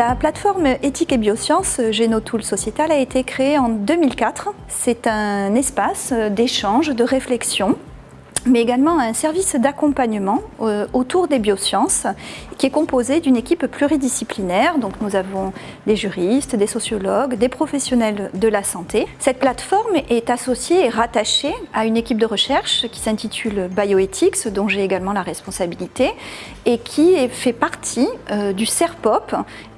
La plateforme éthique et biosciences Genotool Sociétal a été créée en 2004. C'est un espace d'échange, de réflexion mais également un service d'accompagnement euh, autour des biosciences qui est composé d'une équipe pluridisciplinaire. Donc nous avons des juristes, des sociologues, des professionnels de la santé. Cette plateforme est associée et rattachée à une équipe de recherche qui s'intitule Bioethics, dont j'ai également la responsabilité, et qui fait partie euh, du CERPOP,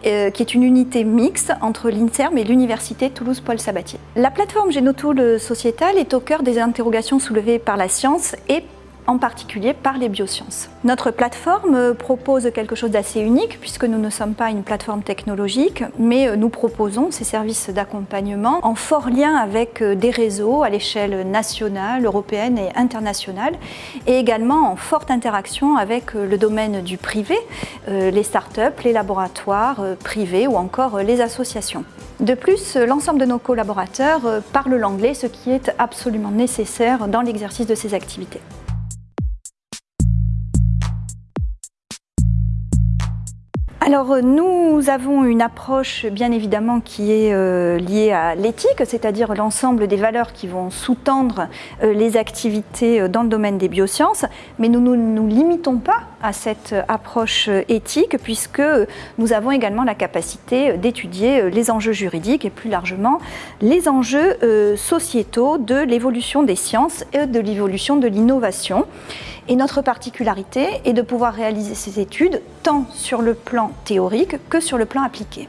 euh, qui est une unité mixte entre l'INSERM et l'Université Toulouse-Paul Sabatier. La plateforme Genotool sociétale est au cœur des interrogations soulevées par la science et en particulier par les biosciences. Notre plateforme propose quelque chose d'assez unique puisque nous ne sommes pas une plateforme technologique, mais nous proposons ces services d'accompagnement en fort lien avec des réseaux à l'échelle nationale, européenne et internationale, et également en forte interaction avec le domaine du privé, euh, les startups, les laboratoires euh, privés ou encore les associations. De plus, l'ensemble de nos collaborateurs euh, parlent l'anglais, ce qui est absolument nécessaire dans l'exercice de ces activités. Alors nous avons une approche bien évidemment qui est euh, liée à l'éthique, c'est-à-dire l'ensemble des valeurs qui vont sous-tendre euh, les activités euh, dans le domaine des biosciences, mais nous ne nous, limitons pas à cette approche éthique puisque nous avons également la capacité d'étudier les enjeux juridiques et plus largement les enjeux sociétaux de l'évolution des sciences et de l'évolution de l'innovation. Et notre particularité est de pouvoir réaliser ces études tant sur le plan théorique que sur le plan appliqué.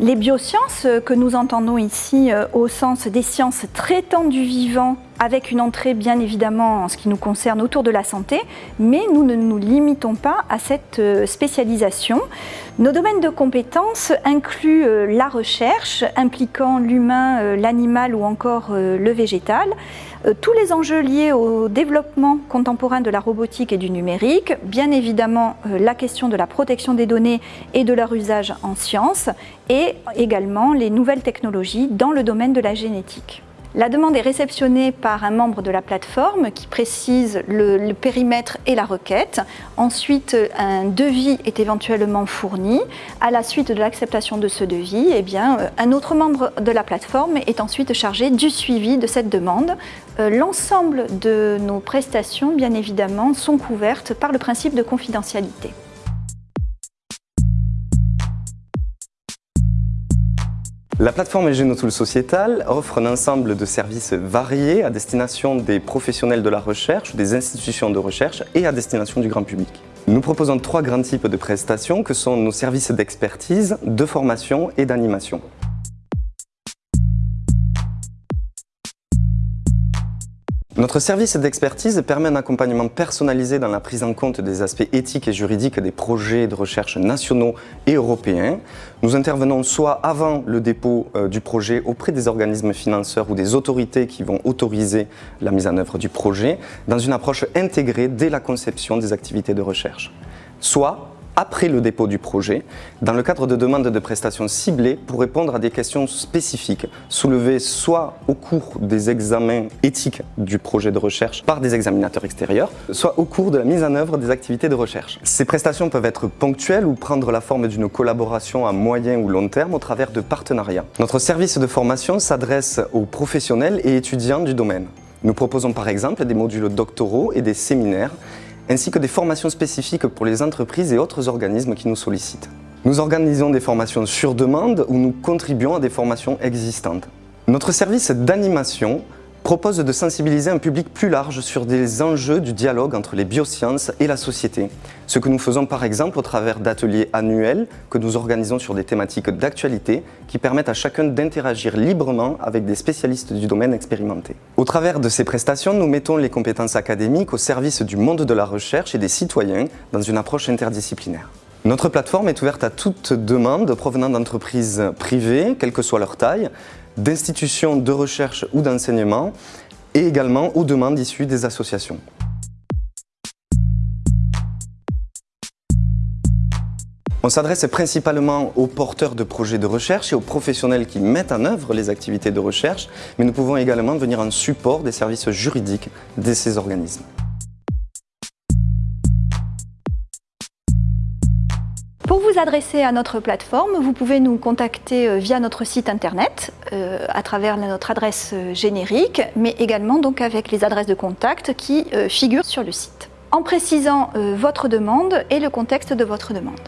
Les biosciences que nous entendons ici euh, au sens des sciences traitant du vivant avec une entrée bien évidemment en ce qui nous concerne autour de la santé, mais nous ne nous limitons pas à cette euh, spécialisation. Nos domaines de compétences incluent euh, la recherche impliquant l'humain, euh, l'animal ou encore le végétal, tous les enjeux liés au développement contemporain de la robotique et du numérique, bien évidemment la question de la protection des données et de leur usage en sciences, et également les nouvelles technologies dans le domaine de la génétique. La demande est réceptionnée par un membre de la plateforme qui précise le, périmètre et la requête. Ensuite, un devis est éventuellement fourni. À la suite de l'acceptation de ce devis, eh euh, un autre membre de la plateforme est ensuite chargé du suivi de cette demande. Euh, l'ensemble de nos prestations, bien évidemment, sont couvertes par le principe de confidentialité. La plateforme Genotool Sociétal offre un ensemble de services variés à destination des professionnels de la recherche, des institutions de recherche et à destination du grand public. Nous proposons trois grands types de prestations que sont nos services d'expertise, de formation et d'animation. Notre service d'expertise permet un accompagnement personnalisé dans la prise en compte des aspects éthiques et juridiques des projets de recherche nationaux et européens. Nous intervenons soit avant le dépôt euh, du projet auprès des organismes financeurs ou des autorités qui vont autoriser la mise en œuvre du projet, dans une approche intégrée dès la conception des activités de recherche. Soit après le dépôt du projet, dans le cadre de demandes de prestations ciblées pour répondre à des questions spécifiques soulevées soit au cours des examens éthiques du projet de recherche par des examinateurs extérieurs, soit au cours de la mise en œuvre des activités de recherche. Ces prestations peuvent être ponctuelles ou prendre la forme d'une collaboration à moyen ou long terme au travers de partenariats. Notre service de formation s'adresse aux professionnels et étudiants du domaine. Nous proposons par exemple des modules doctoraux et des séminaires ainsi que des formations spécifiques pour les entreprises et autres organismes qui nous sollicitent. Nous organisons des formations sur demande ou nous contribuons à des formations existantes. Notre service d'animation propose de sensibiliser un public plus large sur des enjeux du dialogue entre les biosciences et la société. Ce que nous faisons par exemple au travers d'ateliers annuels que nous organisons sur des thématiques d'actualité qui permettent à chacun d'interagir librement avec des spécialistes du domaine expérimentés. Au travers de ces prestations, nous mettons les compétences académiques au service du monde de la recherche et des citoyens dans une approche interdisciplinaire. Notre plateforme est ouverte à toute demande provenant d'entreprises privées, quelle que soit leur taille, d'institutions de recherche ou d'enseignement et également aux demandes issues des associations. On s'adresse principalement aux porteurs de projets de recherche et aux professionnels qui mettent en œuvre les activités de recherche, mais nous pouvons également venir en support des services juridiques de ces organismes. Vous adresser à notre plateforme, vous pouvez nous contacter via notre site internet euh, à travers notre adresse générique, mais également donc avec les adresses de contact qui euh, figurent sur le site, en précisant euh, votre demande et le contexte de votre demande.